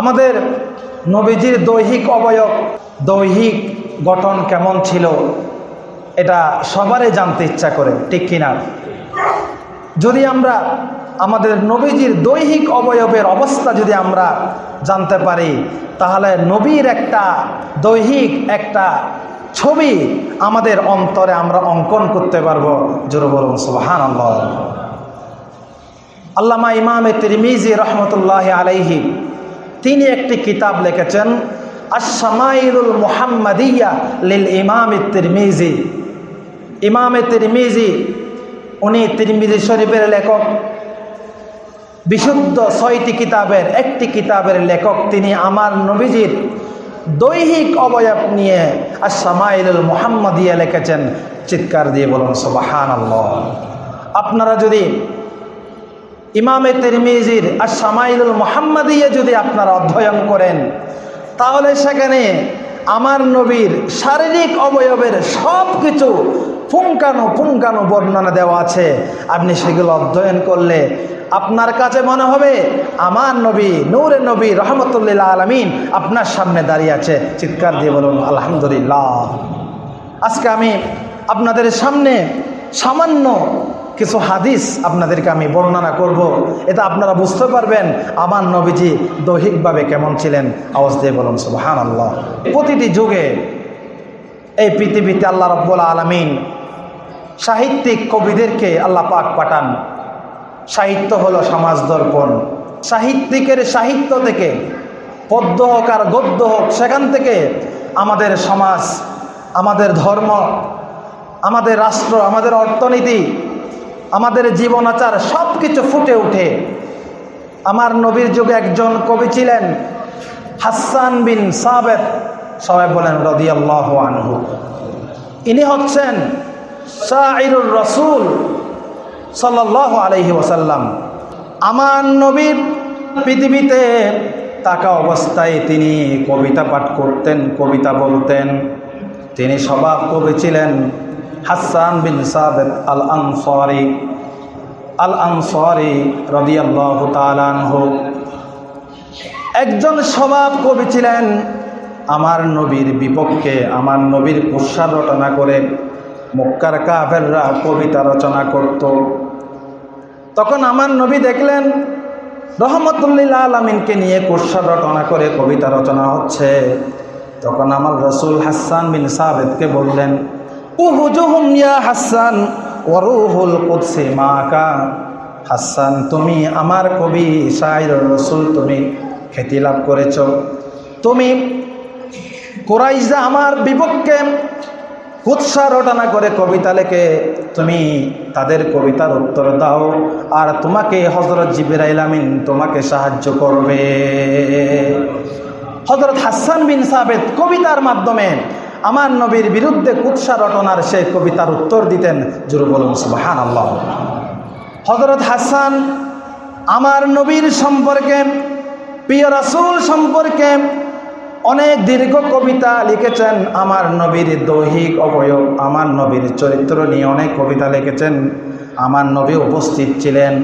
আমাদের নবীজির দৈহিক অবয়ব, দৈহিক গঠন কেমন ছিল, এটা সবারই জানতে ইচ্ছা করে, ঠিক কিনা? যদি আমরা আমাদের নবীজির দৈহিক অবয়বের অবস্থা যদি আমরা জানতে পারি, তাহলে নবীর একটা দৈহিক একটা ছবি আমাদের অন্তরে আমরা অঙ্কন করতে পারব। জোর বলুন সুবাহান আল্লাহ আল্লামা ইমামে তিরমিজি রহমতুল্লাহ আলাইহি তিনি একটি কিতাব লিখেছেন আশামাইলুল মুহাম্মাদিয়া লিল ইমাম তিরমিজি। ইমামে তিরমিজি, উনি তিরমিজি শরীফের লেখক। বিশুদ্ধ ছয়টি কিতাবের, একটি কিতাবের লেখক তিনি আমার নবীজির দৈহিক অবয়ব নিয়ে আশামাইলুল মুহাম্মাদিয়া লিখেছেন। চিৎকার দিয়ে বলুন সুবাহান আপনারা যদি ইমামে তিরমিজির আর সামাইলুল মোহাম্মদিয়ে যদি আপনারা অধ্যয়ন করেন, তাহলে সেখানে আমার নবীর শারীরিক অবয়বের সব কিছু ফুঙ্কানো ফুঙ্কানো বর্ণনা দেওয়া আছে। আপনি সেগুলো অধ্যয়ন করলে আপনার কাছে মনে হবে, আমার নবী নূরে নবী রহমতুল্লাহ আলমিন আপনার সামনে দাঁড়িয়ে আছে। চিৎকার দিয়ে বলুন, আলহামদুলিল্লাহ। আজকে আমি আপনাদের সামনে সামান্য কিছু হাদিস আপনাদেরকে আমি বর্ণনা করব। এটা আপনারা বুঝতে পারবেন আমার নবীজি দৈহিকভাবে কেমন ছিলেন। আওয়াজ দিয়ে বলুন সুবাহান আল্লাহ প্রতিটি যুগে এই পৃথিবীতে আল্লাহ রব্বুল আলমিন সাহিত্যিক কবিদেরকে আল্লাহ পাক পাঠান। সাহিত্য হলো সমাজ দর্পণ। সাহিত্যিকের সাহিত্য থেকে, পদ্য হোক আর গদ্য হোক, সেখান থেকে আমাদের সমাজ, আমাদের ধর্ম, আমাদের রাষ্ট্র, আমাদের অর্থনীতি আমাদের জীবনাচার সব কিছু ফুটে উঠে। আমার নবীর যুগে একজন কবি ছিলেন হাসান বিন সাবেদ সবাই বলেন রদিয়াল্লাহ আনহু। ইনি হচ্ছেন সাইরুল রসুল সাল্লাহ আলহি ওসাল্লাম আমার নবীর পৃথিবীতে তাকা অবস্থায় তিনি কবিতা পাঠ করতেন, কবিতা বলতেন। তিনি স্বভাব কবি ছিলেন। হাসান বিন সাবেদ আল আনসারি আল আনসারি রদিয়াল্লাহ তালানহু একজন স্বভাব কবি ছিলেন, আমার নবীর বিপক্ষে আমার নবীর কুৎসা রচনা করে মক্কার কাফেররা কবিতা রচনা করত। তখন আমার নবী দেখলেন রহমতুল্লিল্লা আলমিনকে নিয়ে কুৎসা রচনা করে কবিতা রচনা হচ্ছে। তখন আমার রসুল হাসান বিন সাবেদকে বললেন হাসান তুমি আমার কবি শাহির রসুল, তুমি খ্যাতি লাভ করেছ। তুমি কোরাইজা আমার বিপক্ষে কুৎসা রটনা করে কবিতা লেখে। তুমি তাদের কবিতার উত্তর দাও, আর তোমাকে হজরত জিবিরাইল আমিন তোমাকে সাহায্য করবে। হজরত হাসান বিন সাবেদ কবিতার মাধ্যমে আমার নবীর বিরুদ্ধে কুৎসা রটনার সে কবিতার উত্তর দিতেন। জুরু বলুন সুবাহান আল্লাহ হজরত হাসান আমার নবীর সম্পর্কে, প্রিয় রাসুল সম্পর্কে অনেক দীর্ঘ কবিতা লিখেছেন। আমার নবীর দৈহিক অবয়ব, আমার নবীর চরিত্র নিয়ে অনেক কবিতা লিখেছেন। আমার নবী উপস্থিত ছিলেন।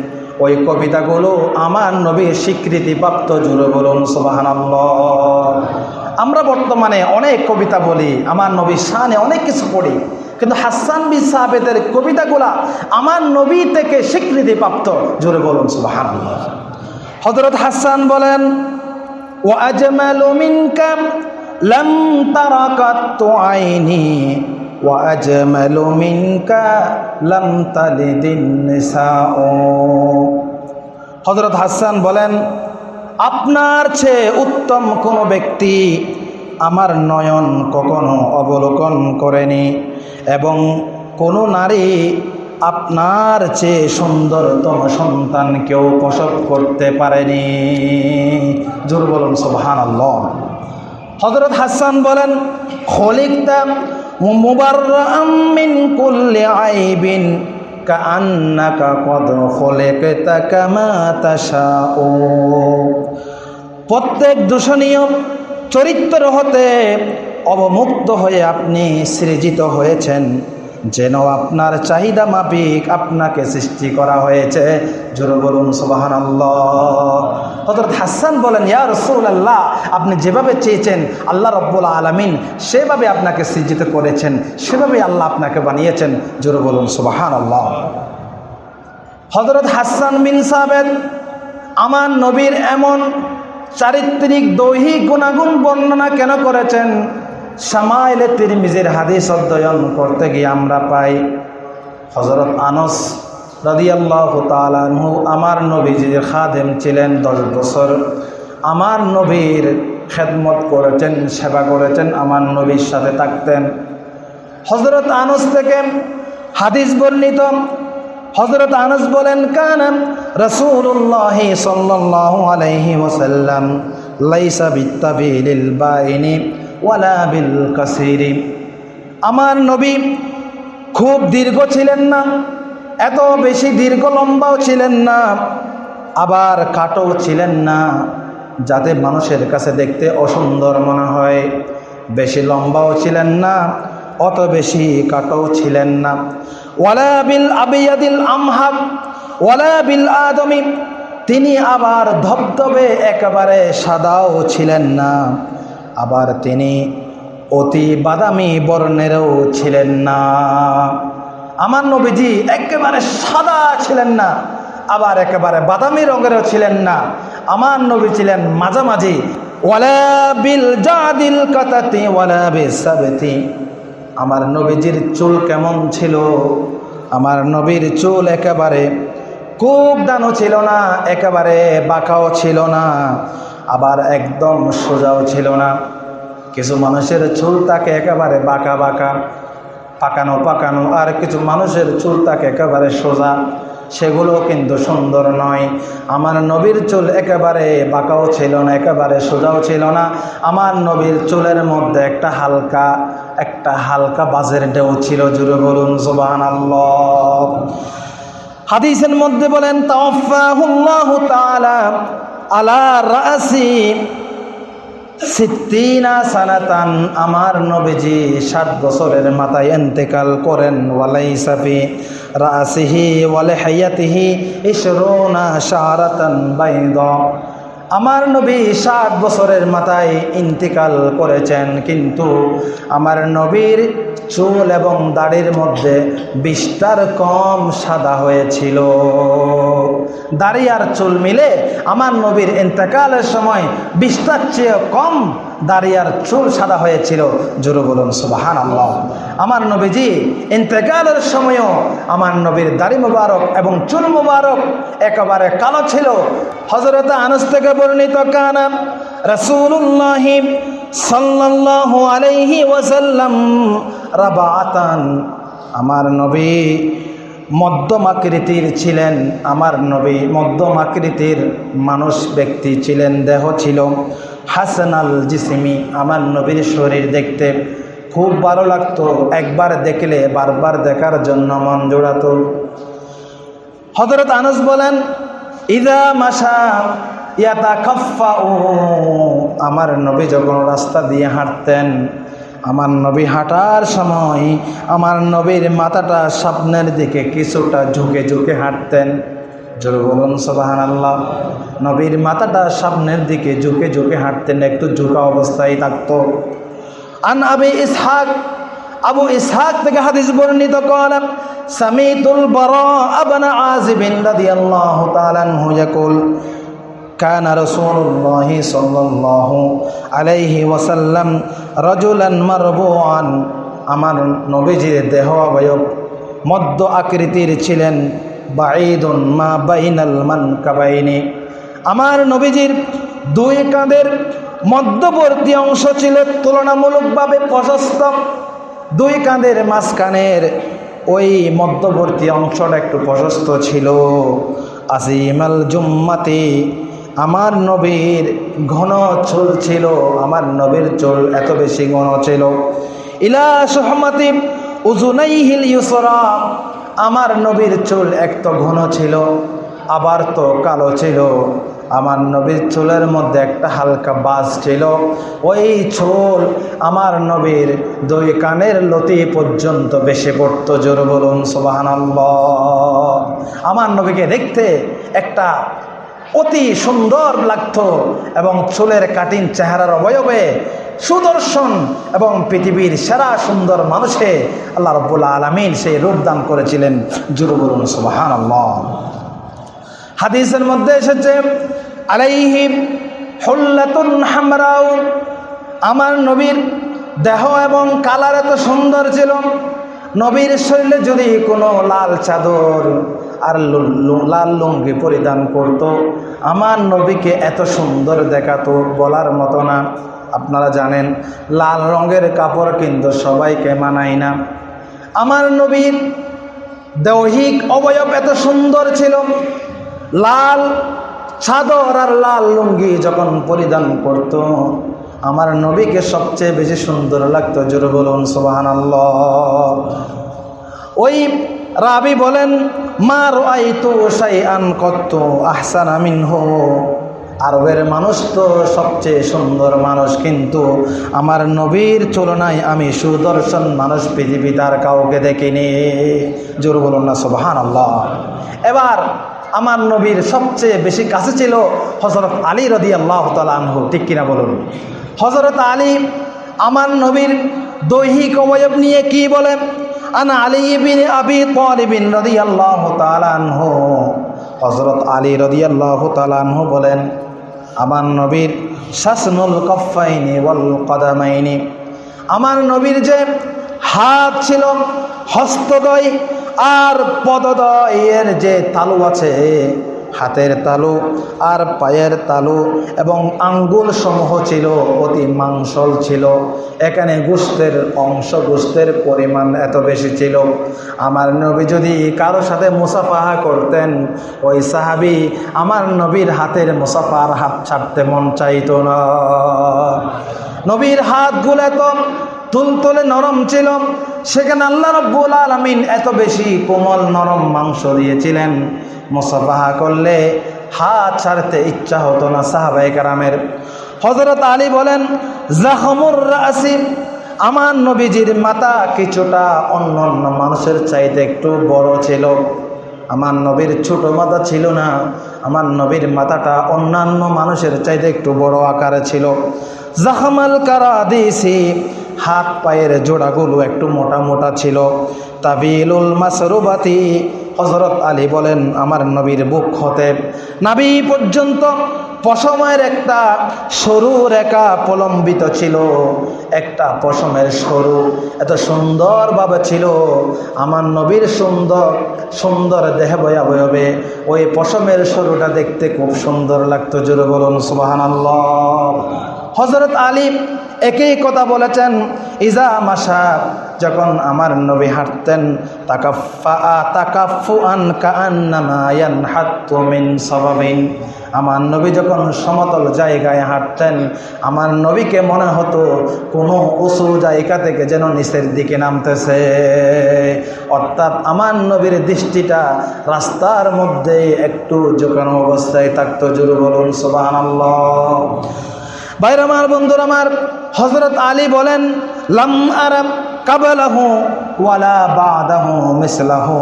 ওই কবিতাগুলো আমার নবীর স্বীকৃতিপ্রাপ্ত জুড়ে বলুন সুবাহান আমরা বর্তমানে অনেক কবিতা বলি আমার নবীর শানে অনেক কিছু পড়ি কিন্তু হাসান বি সাহেবেদের কবিতাগুলা আমার নবী থেকে স্বীকৃতিপ্রাপ্ত জুড়ে বলুন সুবাহান হজরত হাসান বলেন وأجمل منك لم تر قط عيني وأجمل منك لم تلد النساء হজরত হাসান বলেন আপনার চেয়ে উত্তম কোনো ব্যক্তি আমার নয়ন কখনো অবলোকন করেনি, এবং কোনো নারী আপনার চেয়ে সুন্দরতম সন্তান কেউ প্রসব করতে পারেনি। জোর বলুন আল্লাহ হজরত হাসান বলেন খলিকতাম মুবারমিন কুল্লে কান্নাকা কদ খলেকতা কামা ও প্রত্যেক দূষণীয় চরিত্র হতে অবমুক্ত হয়ে আপনি সৃজিত হয়েছেন। যেন আপনার চাহিদা মাফিক আপনাকে সৃষ্টি করা হয়েছে। জোরে বলুন সুবাহান হজরত হাসান বলেন, ইয়া রসুল আল্লাহ আপনি যেভাবে চেয়েছেন আল্লাহ রব্বুল আলমিন, সেভাবে আপনাকে সৃজিত করেছেন, সেভাবে আল্লাহ আপনাকে বানিয়েছেন। জোরে বলুন সুবাহান আল্লাহ হজরত হাসান বিন সাবেদ আমার নবীর এমন চারিত্রিক দৈহিক গুণাগুণ বর্ণনা কেন করেছেন? সামাইলে তিরমিজের হাদিস অধ্যয়ন করতে গিয়ে আমরা পাই হজরত আনস রাদিয়াল্লাহ তালানহু আমার নবীজির খাদেম ছিলেন দশ বছর। আমার নবীর খেদমত করেছেন, সেবা করেছেন, আমার নবীর সাথে থাকতেন। হজরত আনস থেকে হাদিস বর্ণিত হজরত আনস বলেন কানাম রসুল্লাহ সাল্লাল্লাহু আলাইহি ওয়াসাল্লাম লাইসা বিত্তাবিলিল বাইনি ওয়ালা বিল কাসিরি। আমার নবী খুব দীর্ঘ ছিলেন না, এত বেশি দীর্ঘ লম্বাও ছিলেন না, আবার কাটও ছিলেন না, যাতে মানুষের কাছে দেখতে অসুন্দর মনে হয়। বেশি লম্বাও ছিলেন না, অত বেশি কাটও ছিলেন না। ওয়ালা বিল আবিয়াদিল আমহাব ওয়ালা বিল আদমি, তিনি আবার ধবধবে একেবারে সাদাও ছিলেন না। আবার তিনি অতি বাদামি বর্ণেরও ছিলেন না। আমার নবীজি একেবারে সাদা ছিলেন না, আবার একেবারে বাদামি রঙেরও ছিলেন না। আমার নবী ছিলেন মাঝামাঝি। আমার নবীজির চুল কেমন ছিল? আমার নবীর চুল একেবারে খুব দানও ছিল না, একেবারে বাঁকাও ছিল না। আবার একদম সোজাও ছিল না। কিছু মানুষের চুল তাকে একেবারে বাঁকা বাঁকা, পাকানো পাকানো, আর কিছু মানুষের চুল তাকে একেবারে সোজা। সেগুলো কিন্তু সুন্দর নয়। আমার নবীর চুল একেবারে বাঁকাও ছিল না, একেবারে সোজাও ছিল না। আমার নবীর চুলের মধ্যে একটা হালকা একটা হালকা বাজের ঢেউ ছিল, জুড়ে বলুন সুবাহ হাদিসের মধ্যে বলেন তাওফাহুল্লাহু তাআলা সানাতান, আমার নবীজি সাত বছরের মাথায় এন্তেকাল করেন ওয়ালাই সাফি রাসিহি ওয়ালে হাইয়াতিহি ইশরুনা শারাতান বাইদ। আমার নবী সাত বছরের মাথায় ইন্তিকাল করেছেন, কিন্তু আমার নবীর চুল এবং দাড়ির মধ্যে বিস্তার কম সাদা হয়েছিল। দাড়ি আর চুল মিলে আমার নবীর ইন্তেকালের সময় বিস্তার চেয়ে কম দাড়ি আর চুল সাদা হয়েছিল। জোরে বলুন সুবাহান আল্লাহ আমার নবীজি, ইন্তেকালের সময়ও আমার নবীর দাড়ি মুবারক এবং চুল মুবারক একেবারে কালো ছিল। হজরত আনস থেকে বর্ণিত কানাম রসুল্লাহ সাল্লাল্লাহু আলাইহি ওয়াসাল্লাম রাবাতান আমার নবী মধ্যম আকৃতির ছিলেন। আমার নবী মধ্যম আকৃতির মানুষ, ব্যক্তি ছিলেন, দেহ ছিল। হাসান আল জিসিমি আমার নবীর শরীর দেখতে খুব ভালো লাগতো। একবার দেখলে, বারবার দেখার জন্য মন জোড়াতো। হজরত আনস বলেন, ইদা মাসা ইয়াতা খফা ও আমার নবী যখন রাস্তা দিয়ে হাঁটতেন, আমার নবী হাঁটার সময় আমার নবীর মাথাটা স্বপ্নের দিকে কিছুটা ঝুঁকে ঝুঁকে হাঁটতেন। জোর বলুন সবাহান আল্লাহ নবীর মাথাটা সামনের দিকে ঝুঁকে ঝুঁকে হাঁটতেন একটু ঝুঁকা অবস্থায় থাকতো আন আবি ইসহাক আবু ইসহাক থেকে হাদিস বর্ণিত করেন সামিতুল বরা আবনা আজিবিন রাদিয়াল্লাহু তাআলা আনহু ইয়াকুল كان رسول الله صلى الله عليه وسلم رجلا مربوعا আমার নবীজির দেহ অবয়ব মধ্য আকৃতির ছিলেন আমার নবীজির দুই কাঁধের মধ্যবর্তী অংশ ছিল তুলনামূলকভাবে প্রশস্ত। দুই কাঁধের মাঝখানের ওই মধ্যবর্তী অংশটা একটু প্রশস্ত ছিল। আসিমাল জুম্মাতি, আমার নবীর ঘন চুল ছিল, আমার নবীর চুল এত বেশি ঘন ছিল। ইলা সহমতি উজুনাইহিল ইউসরা আমার নবীর চুল এক তো ঘন ছিল, আবার তো কালো ছিল। আমার নবীর চুলের মধ্যে একটা হালকা বাস ছিল। ওই চুল আমার নবীর দুই কানের লতি পর্যন্ত বেশি পড়ত। জোর বলুন সোবাহান আমার নবীকে দেখতে একটা অতি সুন্দর লাগতো এবং চুলের কাটিন চেহারার অবয়বে সুদর্শন এবং পৃথিবীর সেরা সুন্দর মানুষে আল্লাহ রব্বুল আলমিন সেই রূপদান করেছিলেন। জুরু বলুন সুবাহান হাদিসের মধ্যে এসেছে, আলাইহিম হুল্লাতুন হামরাউ, আমার নবীর দেহ এবং কালার এত সুন্দর ছিল, নবীর শরীরে যদি কোনো লাল চাদর আর লাল লুঙ্গি পরিধান করত, আমার নবীকে এত সুন্দর দেখাতো বলার মতো না। আপনারা জানেন, লাল রঙের কাপড় কিন্তু সবাইকে মানায় না। আমার নবীর দৈহিক অবয়ব এত সুন্দর ছিল। লাল চাদর আর লাল লুঙ্গি যখন পরিধান করত, আমার নবীকে সবচেয়ে বেশি সুন্দর লাগতো। জোর বলুন সোবাহান ওই রাবি বলেন, মার আই তো সাই আন কত আহসান আমিন হো আরবের মানুষ তো সবচেয়ে সুন্দর মানুষ, কিন্তু আমার নবীর তুলনায় আমি সুদর্শন মানুষ পৃথিবী তার কাউকে দেখিনি। জোর বলুন না সোবাহান আল্লাহ এবার আমার নবীর সবচেয়ে বেশি কাছে ছিল হজরত আলী রদি আল্লাহ তালহু ঠিক কিনা বলুন? হজরত আলী আমার নবীর দৈহিক অবয়ব নিয়ে কি বলেন? আনা আলী বিন আবি তালিবিন রদি আল্লাহ তালানহু হজরত আলী রদি আল্লাহ তালানহু বলেন আমার নবীর শাসনুল কফাইনি কদামাইনি। আমার নবীর যে হাত ছিল হস্তদয় আর পদদয়ের যে তালু আছে হাতের তালু আর পায়ের তালু এবং আঙ্গুল সমূহ ছিল অতি মাংসল ছিল। এখানে গোস্তের অংশ গোস্তের পরিমাণ এত বেশি ছিল। আমার নবী যদি কারও সাথে মুসাফাহা করতেন, ওই সাহাবি আমার নবীর হাতের মুসাফার হাত ছাড়তে মন চাইতো না। নবীর হাতগুলো তো তুলতুলে নরম ছিল, সেখানে আল্লাহ রব্বুল আলমিন এত বেশি কোমল নরম মাংস দিয়েছিলেন। মোসাফাহা করলে হাত ছাড়তে ইচ্ছা হতো না সাহাবাই কারামের। হজরত আলী বলেন জাহমুর রাসিম আমার নবীজির মাথা কিছুটা অন্য অন্য মানুষের চাইতে একটু বড় ছিল। আমার নবীর ছোট মাথা ছিল না, আমার নবীর মাথাটা অন্যান্য মানুষের চাইতে একটু বড় আকারে ছিল। জাহামাল কারা দিয়েছি হাত পায়ের জোড়াগুলো একটু মোটা মোটা ছিল। তাবিলুল মাসরুবাতি হজরত আলী বলেন, আমার নবীর বুক হতে নাবি পর্যন্ত পশমের একটা সরু রেখা প্রলম্বিত ছিল। একটা পশমের সরু এত সুন্দরভাবে ছিল। আমার নবীর সুন্দর সুন্দর দেহ বয়াবয়বে ওই পশমের সরুটা দেখতে খুব সুন্দর লাগতো। জোরে বলুন সুবাহান হজরত আলী একই কথা বলেছেন, ইজা মাসা যখন আমার নবী হাঁটতেন আমার নবী যখন সমতল জায়গায় হাঁটতেন, আমার নবীকে মনে হতো কোনো উঁচু জায়গা থেকে যেন নিচের দিকে নামতেছে। অর্থাৎ আমার নবীর দৃষ্টিটা রাস্তার মধ্যে একটু জোকানো অবস্থায় থাকতো, জুরু বলুন সোবাহ ভাইর আমার, বন্ধুর আমার হজরত আলী বলেন, লাম আরব ওয়ালা মিসলাহু।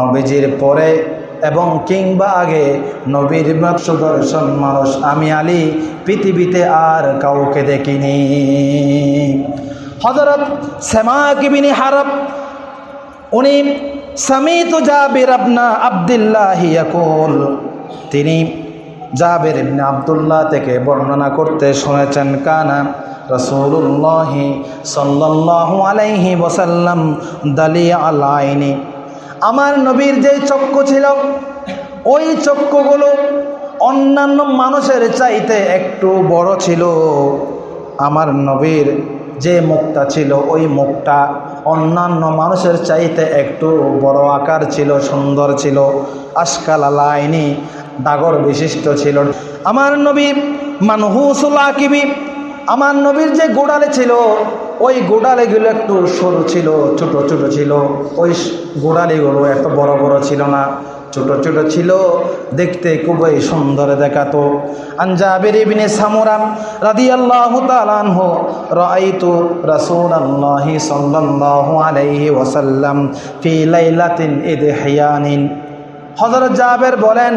নবীজির পরে এবং কিংবা আগে নবীর সুদর্শন মানুষ আমি আলী, পৃথিবীতে আর কাউকে দেখিনি। হজরত সেমা কিবিনী হারব, উনি সামিত জাবির আপনা আবদুল্লাহ তিনি জাবের ইবনে আবদুল্লাহ থেকে বর্ণনা করতে শুনেছেন, কানা রসুল্লাহি সাল্লাল্লাহু আলাইহি ওয়াসাল্লাম দালি আলাইনি আমার নবীর যে চক্ষু ছিল, ওই চক্ষুগুলো অন্যান্য মানুষের চাইতে একটু বড় ছিল। আমার নবীর যে মুখটা ছিল, ওই মুখটা অন্যান্য মানুষের চাইতে একটু বড় আকার ছিল, সুন্দর ছিল। আজকাল আলাইনি ডাগর বিশিষ্ট ছিল। আমার নবী মানহুসুল আকিবি, আমার নবীর যে গোড়ালে ছিল, ওই গোড়ালিগুলো একটু সরু ছিল, ছোট ছোট ছিল। ওই গোড়ালিগুলো এত বড় বড় ছিল না, ছোট ছোট ছিল। দেখতে খুবই সুন্দর দেখাতো। আনজাবির ইবনে সামুরাম রাদিয়াল্লাহু তাআলা আনহু, রাআইতু রাসূলুল্লাহি সাল্লাল্লাহু আলাইহি ওয়াসাল্লাম ফি লাইলাতিন ইদহিয়ানিন। হযরত জাবের বলেন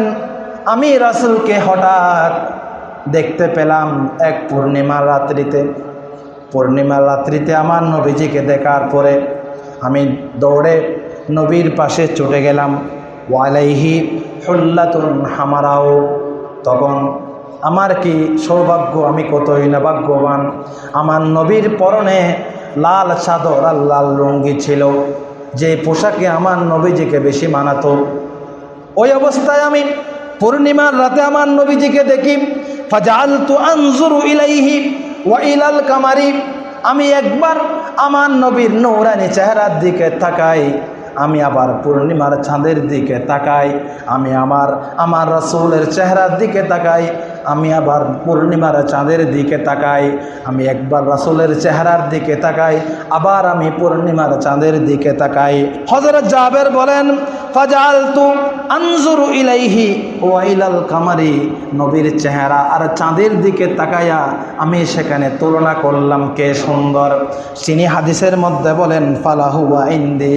আমি রাসুলকে হঠাৎ দেখতে পেলাম এক পূর্ণিমার রাত্রিতে। পূর্ণিমার রাত্রিতে আমার নবীজিকে দেখার পরে আমি দৌড়ে নবীর পাশে ছুটে গেলাম। ওয়ালাইহি হুল্লাতুন হামারাও। তখন আমার কি সৌভাগ্য, আমি কতই না ভাগ্যবান। আমার নবীর পরনে লাল চাদর আর লাল রঙ্গি ছিল, যে পোশাকে আমার নবীজিকে বেশি মানাতো। ওই অবস্থায় আমি পূর্ণিমার রাতে আমার নবীজিকে দেখি। ফাজালতু আনজুরু ইলাইহি ওয়া ইলাল কামারি। আমি একবার আমার নবীর নৌরানি চেহারার দিকে তাকাই। আমি আবার পূর্ণিমার চাঁদের দিকে তাকাই, আমি আমার আমার রসুলের চেহারার দিকে তাকাই, আমি আবার পূর্ণিমার চাঁদের দিকে তাকাই, আমি একবার রাসুলের চেহারার দিকে তাকাই, আবার আমি পূর্ণিমার চাঁদের দিকে তাকাই। হজরত জাবের বলেন ফাজালতু আনজুরু ইলাইহি ওয়াইলাল কামারি। নবীর চেহারা আর চাঁদের দিকে তাকায়া আমি সেখানে তুলনা করলাম কে সুন্দর। তিনি হাদিসের মধ্যে বলেন, ফালাহু ওয়া ইন্দি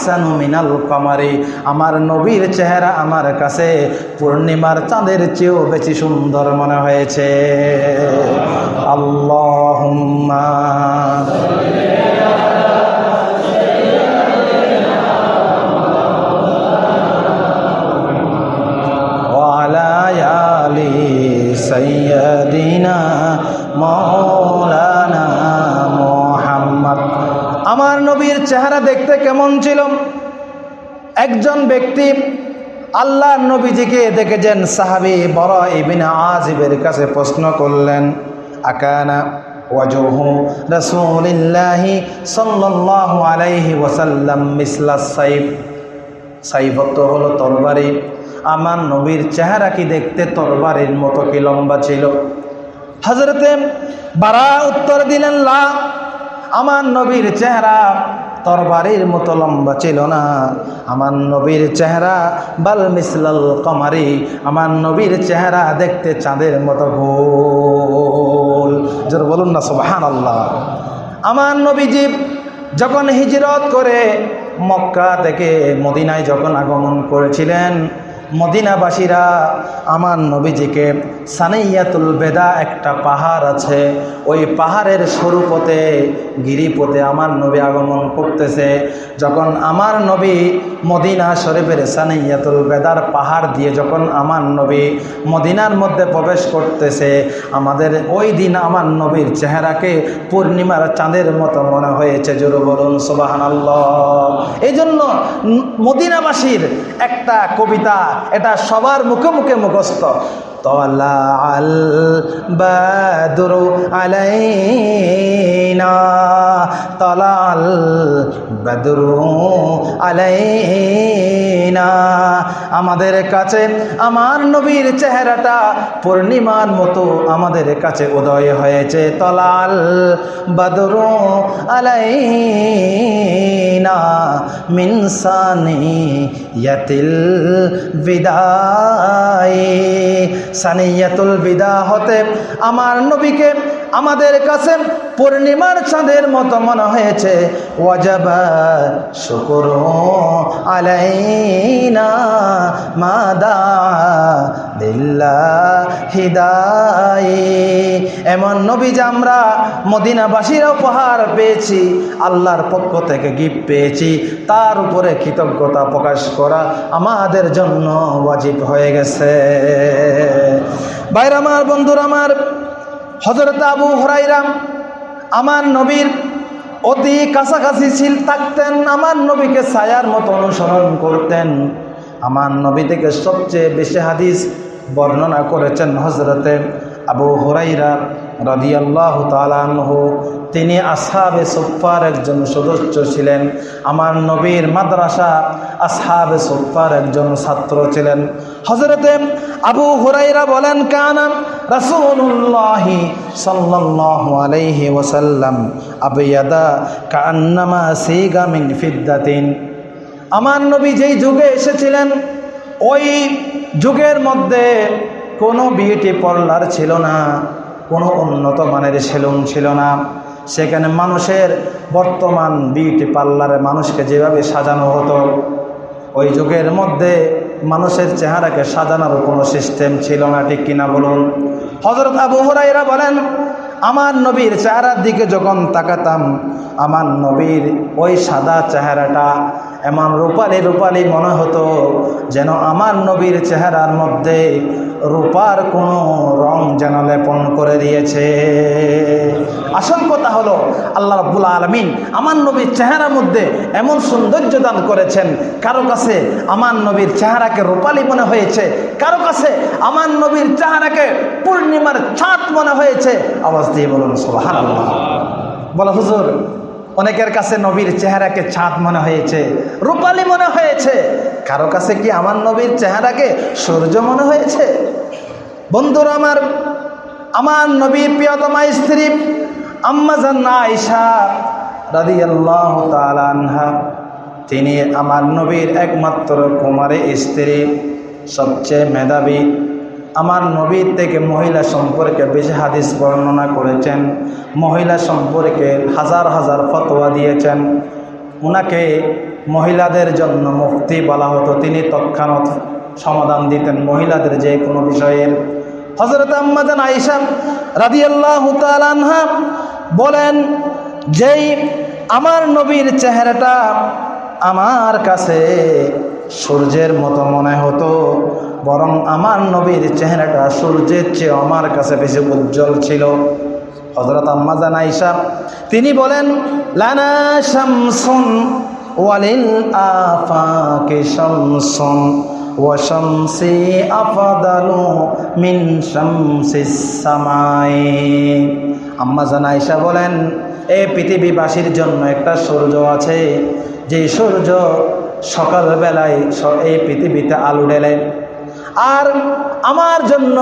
আহসানু মিনাল কামারি আমার নবীর চেহারা আমার কাছে পূর্ণিমার চাঁদের চেয়েও বেশি সুন্দর মনে হয়েছে আল্লাহুম্মা وعلى آل سيدنا مولانا চেহারা দেখতে কেমন ছিল? একজন ব্যক্তি আল্লাহ নবীজিকে দেখেছেন, সাহাবি বড় ইবিন আজিবের কাছে প্রশ্ন করলেন, আকানা ওয়াজহু রাসূলিল্লাহি সাল্লাল্লাহু আলাইহি ওয়াসাল্লাম মিসলা সাইফ? সাইফত হলো তরবারি। আমার নবীর চেহারা কি দেখতে তরবারির মতো কি লম্বা ছিল? হজরতে বারা উত্তর দিলেন, লা, আমার নবীর চেহারা তরবারির মতো লম্বা ছিল না। আমার নবীর চেহারা, বাল মিসলাল কমারি, আমার নবীর চেহারা দেখতে চাঁদের মতো গোল। জোর বলুন না সোহান আল্লাহ আমার নবীজি যখন হিজরত করে মক্কা থেকে মদিনায় যখন আগমন করেছিলেন মদিনাবাসীরা আমার নবীজিকে সানাইয়াতুল বেদা একটা পাহাড় আছে। ওই পাহাড়ের স্বরূপতে গিরিপথে আমার নবী আগমন করতেছে। যখন আমার নবী মদিনা শরীফের সানাইয়াতুল বেদার পাহাড় দিয়ে যখন আমার নবী মদিনার মধ্যে প্রবেশ করতেছে, আমাদের ওই দিন আমার নবীর চেহারাকে পূর্ণিমার চাঁদের মতো মনে হয়েছে। জোর বলুন সোবাহান এই জন্য মদিনাবাসীর একটা কবিতা এটা সবার মুখে মুখে মুখস্থ। বাদরু আলাইনা তলা আল বাদরু আলাইনা আমাদের কাছে আমার নবীর চেহারাটা পূর্ণিমার মতো আমাদের কাছে উদয় হয়েছে। তলাল বাদরু আলাইনা মিনসানি ইয়াতিল বিদায় সানিয়াতুল বিদা হতে আমার নবীকে আমাদের কাছে পূর্ণিমার চাঁদের মতো মনে হয়েছে। ওয়াজাবা শুকুর আলাইনা মাদা দিল্লা হিদাই এমন নবী যে আমরা মদিনাবাসীরা উপহার পেয়েছি, আল্লাহর পক্ষ থেকে গিফট পেয়েছি, তার উপরে কৃতজ্ঞতা প্রকাশ করা আমাদের জন্য ওয়াজিব হয়ে গেছে। বাইর আমার বন্ধুর আমার হজরত আবু হরাইরাম আমার নবীর অতি কাছাকাছি ছিল, থাকতেন, আমার নবীকে ছায়ার মতো অনুসরণ করতেন। আমার নবী থেকে সবচেয়ে বেশি হাদিস বর্ণনা করেছেন হজরতে আবু হরাইরা রদিয়াল্লাহ তালানহু তিনি আসহাবে সুফার একজন সদস্য ছিলেন। আমার নবীর মাদ্রাসা আসহাবে সুফার একজন ছাত্র ছিলেন। হজরতে আবু হুরাইরা বলেন কানাম রাসূলুল্লাহি সাল্লাল্লাহু আলাইহি ওয়াসাল্লাম আবিয়াদা কান্নামা সিগা মিন ফিদ্দাতিন। আমার নবী যেই যুগে এসেছিলেন, ওই যুগের মধ্যে কোনো বিউটি পার্লার ছিল না, কোনো উন্নত মানের সেলুন ছিল না। সেখানে মানুষের বর্তমান বিউটি পার্লারে মানুষকে যেভাবে সাজানো হতো, ওই যুগের মধ্যে মানুষের চেহারাকে সাজানোর কোনো সিস্টেম ছিল না, ঠিক কিনা বলুন? হজরত আবু হুরাইরা বলেন, আমার নবীর চেহারার দিকে যখন তাকাতাম, আমার নবীর ওই সাদা চেহারাটা এমন রূপালি রূপালি মনে হতো যেন আমার নবীর চেহারার মধ্যে রূপার কোনো রং যেন লেপন করে দিয়েছে। আসল কথা হলো, আল্লাহ রাব্বুল আলমিন আমার নবীর চেহারার মধ্যে এমন সৌন্দর্য দান করেছেন। কারও কাছে আমার নবীর চেহারাকে রূপালি মনে হয়েছে, কারও কাছে আমার নবীর চেহারাকে পূর্ণিমার ছাদ মনে হয়েছে। আওয়াজ দিয়ে বলুন সোহান বলো, হুজুর অনেকের কাছে নবীর চেহারাকে ছাদ মনে হয়েছে, রূপালী মনে হয়েছে। কারও কাছে কি আমার নবীর চেহারাকে সূর্য মনে হয়েছে? বন্ধুরা আমার আমার নবীর প্রিয়তমা স্ত্রী আম্মা আল্লাহ তিনি আমার নবীর একমাত্র কুমারী স্ত্রী, সবচেয়ে মেধাবী। আমার নবীর থেকে মহিলা সম্পর্কে বেশি হাদিস বর্ণনা করেছেন, মহিলা সম্পর্কে হাজার হাজার ফতোয়া দিয়েছেন। ওনাকে মহিলাদের জন্য মুক্তি বলা হতো। তিনি তৎক্ষণাৎ সমাধান দিতেন মহিলাদের যে কোনো বিষয়ের হজরত আম্মাজান আইসা রাদিয়াল্লাহু তাআলা আনহা বলেন, যেই আমার নবীর চেহারাটা আমার কাছে সূর্যের মতো মনে হতো বরং আমার নবীর চেহারাটা সূর্যের চেয়ে আমার কাছে বেশি উজ্জ্বল ছিল। হজরত আম্মাজান আইসা তিনি বলেন, লানা শামসুন ওয়ালিল আফাকে শামসুন ওয়াশামসি আফাদালু মিন শামসিস সামাই। আম্মাজান আইসা বলেন এই পৃথিবীবাসীর জন্য একটা সূর্য আছে। যে সূর্য সকালবেলায় এই পৃথিবীতে আলো ঢেলে আর আমার জন্য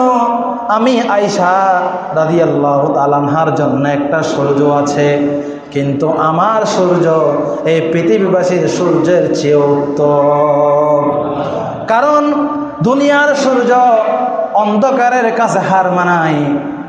আমি আইসা রাদিয়াল্লাহু তালানহার জন্য একটা সূর্য আছে। কিন্তু আমার সূর্য এই পৃথিবীবাসীর সূর্যের চেয়ে উত্তম। কারণ দুনিয়ার সূর্য অন্ধকারের কাছে হার মানায়।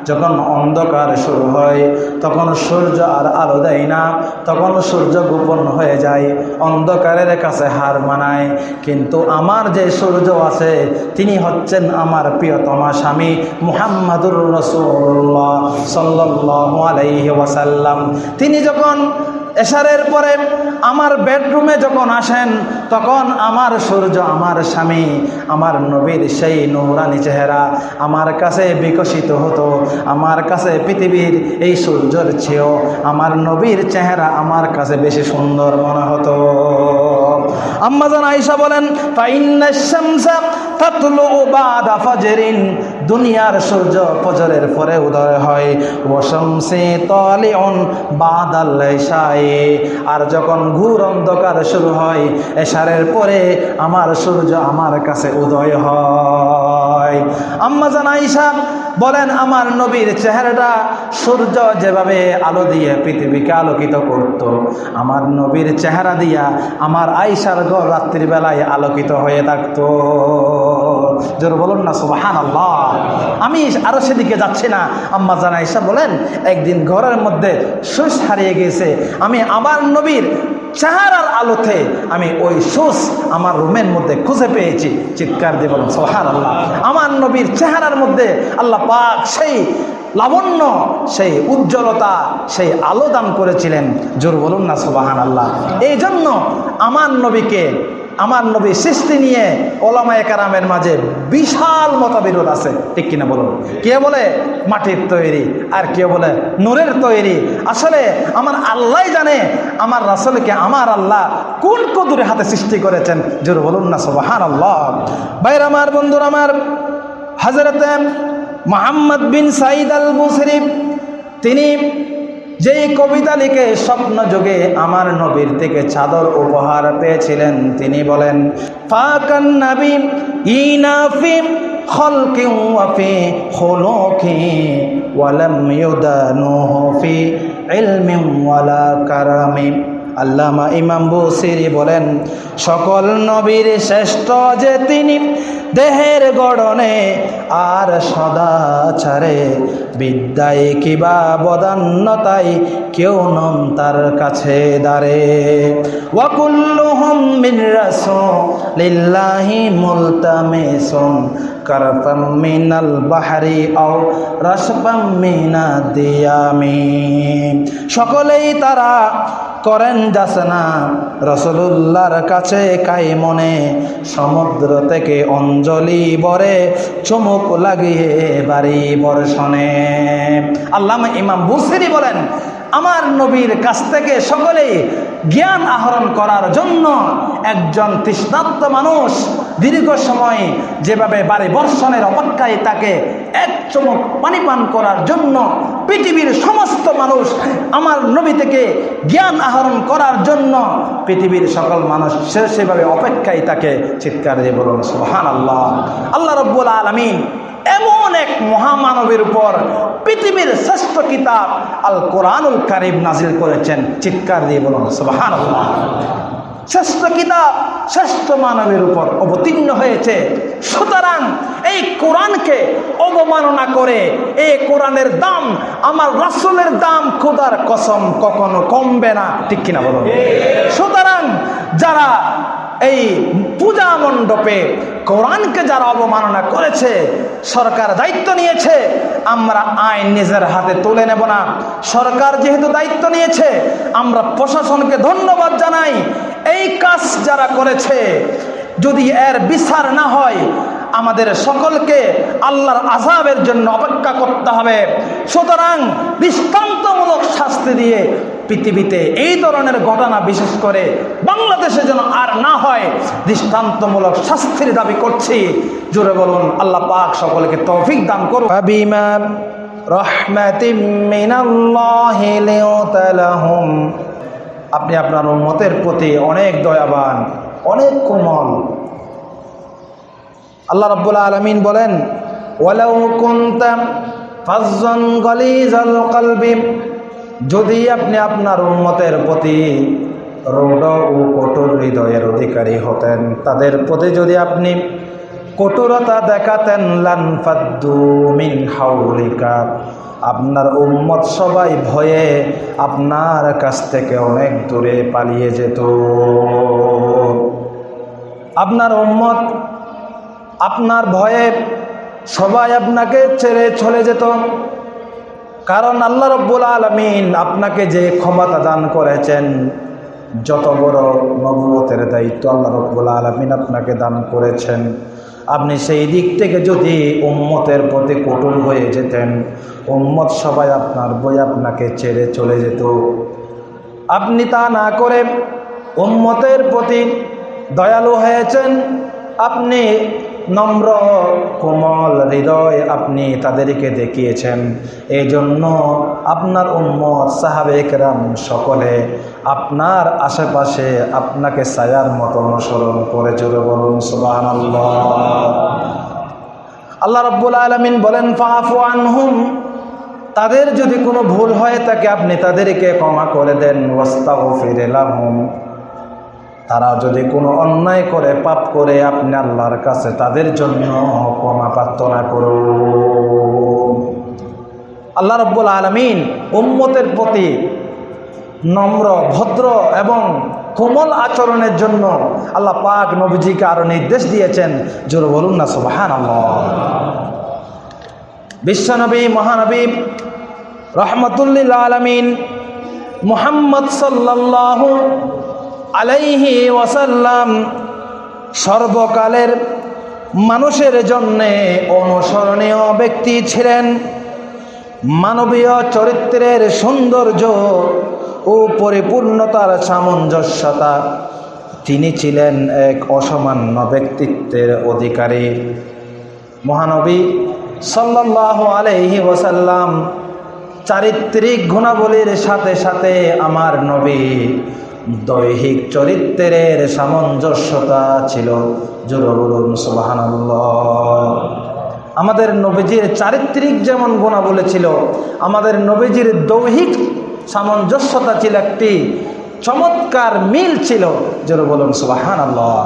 যখন অন্ধকার শুরু হয়, তখন সূর্য আর আলো দেয় না, তখন সূর্য গোপন হয়ে যায়, অন্ধকারের কাছে হার মানায়। কিন্তু আমার যে সূর্য আছে, তিনি হচ্ছেন আমার প্রিয়তমা স্বামী মুহাম্মাদুর রসুল্লাহ সাল্লাহ আলাইহি ওয়াসাল্লাম। তিনি যখন এশারের পরে আমার বেডরুমে যখন আসেন, তখন আমার সূর্য আমার স্বামী, আমার নবীর সেই নৌরানি চেহারা আমার কাছে বিকশিত হতো, আমার কাছে পৃথিবীর এই সূর্যর চেয়েও আমার নবীর চেহারা আমার কাছে বেশি সুন্দর মনে হতো। আম্মাজান আয়েশা বলেন দুনিয়ার সূর্য ফজরের পরে উদয় হয়। ওয়াশামসি তালিউন বাদাল ইশায়ে আর যখন ঘুর অন্ধকার শুরু হয়, এশারের পরে আমার সূর্য আমার কাছে উদয় হয়। আম্মাজান আয়েশা বলেন, আমার নবীর চেহারাটা সূর্য যেভাবে আলো দিয়ে পৃথিবীকে আলোকিত করত, আমার নবীর চেহারা দিয়া আমার আইসার ঘর রাত্রিবেলায় আলোকিত হয়ে থাকতো। জোর বলুন না সুবাহান আল্লাহ আমি আরও সেদিকে যাচ্ছি না। আম্মা জানা আইসা বলেন, একদিন ঘরের মধ্যে সুস হারিয়ে গেছে আমি আমার নবীর চেহারার আলোতে আমি ওই সুস আমার রুমের মধ্যে খুঁজে পেয়েছি। চিৎকার দিয়ে বলুন সোহান আল্লাহ আমার নবীর চেহারার মধ্যে আল্লাহ পাক সেই লাবণ্য, সেই উজ্জ্বলতা, সেই আলো দান করেছিলেন। জোর বলুন না সোবাহান আল্লাহ এই জন্য আমার নবীকে আমার নবী সৃষ্টি নিয়ে ওলামায় কারামের মাঝে বিশাল মতবিরোধ আছে। ঠিক কিনা বলুন? কে বলে? মাটির তৈরি। আর কে বলে? নূরের তৈরি। আসলে আমার আল্লাহ জানে আমার রাসলকে আমার আল্লাহ কোন কদুরে হাতে সৃষ্টি করেছেন। জোর বলুন না সোবাহান আল্লাহ বাইর আমার, বন্ধুর আমার হাজরতে মোহাম্মদ বিন সাইদ আল মুসরিফ তিনি যেই কবিতা লিখে স্বপ্ন যোগে আমার নবীর থেকে চাদর উপহার পেয়েছিলেন, তিনি বলেন, ফাকান নবী ইনাফিম খলকি ওয়াফি খুলুকি ওয়ালাম ইউদানুহু ফি ইলমি ওয়ালা কারামি। আল্লামা ইমাম বসিরি বলেন, সকল নবীর শ্রেষ্ঠ যে তিনি, দেহের গড়নে আর সদাচারে বিদ্যায় কিবা বদান্যতাই কেউ নন তার কাছে দাঁড়ে। ওয়াকুল্লুহুম মিন রাসূলিল্লাহি মুলতামিসুন কারফাম মিনাল বাহরি আও রাসফাম মিনাদ দিয়ামি। সকলেই তারা করেন যাচনা রসুল্লাহর কাছে কাই মনে, সমুদ্র থেকে অঞ্জলি বরে চমুক লাগিয়ে বাড়ি বর্ষণে। আল্লামা ইমাম বুসিরি বলেন, আমার নবীর কাছ থেকে সকলেই জ্ঞান আহরণ করার জন্য একজন তৃষ্ণাত্ম মানুষ দীর্ঘ সময় যেভাবে বারে বর্ষণের অপেক্ষায় তাকে এক চমক পানি পান করার জন্য পৃথিবীর সমস্ত মানুষ আমার নবী থেকে জ্ঞান আহরণ করার জন্য পৃথিবীর সকল মানুষ সে সেভাবে অপেক্ষায় তাকে চিৎকার দিয়ে বলুন সোহান আল্লাহ আল্লাহ রব্বুল আলমিন এমন এক মহামানবের উপর পৃথিবীর শ্রেষ্ঠ কিতাব আল কোরআনুল কারিম নাজিল করেছেন। চিৎকার দিয়ে বলুন সোহান আল্লাহ শ্রেষ্ঠ কিতাব, শ্রেষ্ঠ মানবের উপর অবতীর্ণ হয়েছে। সুতরাং এই কোরআনকে অবমাননা করে এই কোরআনের দাম, আমার রাসুলের দাম খোদার কসম কখনো কমবে না। ঠিক কিনা বলুন? সুতরাং যারা এই পূজা মণ্ডপে কোরআনকে যারা অবমাননা করেছে, সরকার দায়িত্ব নিয়েছে, আমরা আইন নিজের হাতে তুলে নেব না। সরকার যেহেতু দায়িত্ব নিয়েছে, আমরা প্রশাসনকে ধন্যবাদ জানাই। এই কাজ যারা করেছে, যদি এর বিচার না হয়, আমাদের সকলকে আল্লাহর আজাবের জন্য অপেক্ষা করতে হবে। সুতরাং দৃষ্টান্তমূলক শাস্তি দিয়ে পৃথিবীতে এই ধরনের ঘটনা বিশেষ করে বাংলাদেশে যেন আর না হয়, দৃষ্টান্তমূলক শাস্তির দাবি করছি। জোরে বলুন, আল্লাহ পাক সকলকে তৌফিক দান করুন আপনি আপনার উম্মতের প্রতি অনেক দয়াবান, অনেক কোমল। আল্লাহ রাব্বুল আলামিন বলেন, ওয়ালাউ কুনতা ফাজ্জান গালিজাল কলবি। যদি আপনি আপনার উন্মতের প্রতি রৌড ও কঠোর হৃদয়ের অধিকারী হতেন, তাদের প্রতি যদি আপনি কঠোরতা দেখাতেন লানফাদ্দু মিন হাউলিকা আপনার উম্মত সবাই ভয়ে আপনার কাছ থেকে অনেক দূরে পালিয়ে যেত। আপনার উম্মত আপনার ভয়ে সবাই আপনাকে ছেড়ে চলে যেত। কারণ আল্লাহ রব্বুল আলমিন আপনাকে যে ক্ষমতা দান করেছেন, যত বড় নবুয়তের দায়িত্ব আল্লাহ রব্বুল আলমিন আপনাকে দান করেছেন। আপনি সেই দিক থেকে যদি উম্মতের প্রতি কঠোর হয়ে যেতেন, উম্মত সবাই আপনার বই আপনাকে ছেড়ে চলে যেত। আপনি তা না করে উম্মতের প্রতি দয়ালু হয়েছেন, আপনি নম্র কোমল হৃদয় আপনি তাদেরকে দেখিয়েছেন। এই জন্য আপনার উম্মত সাহাবেকরাম সকলে আপনার আশেপাশে আপনাকে ছায়ার মতো অনুসরণ করে জোরে বলুন সুবাহ আল্লাহ রব্বুল আলমিন বলেন ফাফু আনহুম। তাদের যদি কোনো ভুল হয়, তাকে আপনি তাদেরকে ক্ষমা করে দেন। ওয়াস্তাও ফিরে লাহুম। তারা যদি কোনো অন্যায় করে, পাপ করে, আপনি আল্লাহর কাছে তাদের জন্য ক্ষমা প্রার্থনা করুন। আল্লাহ রব্বুল আলমিন উম্মতের প্রতি নম্র, ভদ্র এবং কোমল আচরণের জন্য আল্লাহ পাক নবীজিকে আরও নির্দেশ দিয়েছেন। জোর বলুন না সুবাহান বিশ্বনবী, মহানবী রহমতুল্লিল আলমিন মুহাম্মদ সাল্লাল্লাহু আলাইহি ওয়াসাল্লাম সর্বকালের মানুষের জন্যে অনুসরণীয় ব্যক্তি ছিলেন। মানবীয় চরিত্রের সৌন্দর্য ও পরিপূর্ণতার সামঞ্জস্যতা। তিনি ছিলেন এক অসামান্য ব্যক্তিত্বের অধিকারী। মহানবী সাল্লাহ আলহি ওসাল্লাম চারিত্রিক গুণাবলীর সাথে সাথে আমার নবী দৈহিক চরিত্রের সামঞ্জস্যতা ছিল আমাদের নবীজির চারিত্রিক যেমন গোনা বলেছিল আমাদের নবীজির দৈহিক সামঞ্জস্যতা ছিল একটি চমৎকার মিল ছিল যেন বলুন সুবাহান আল্লাহ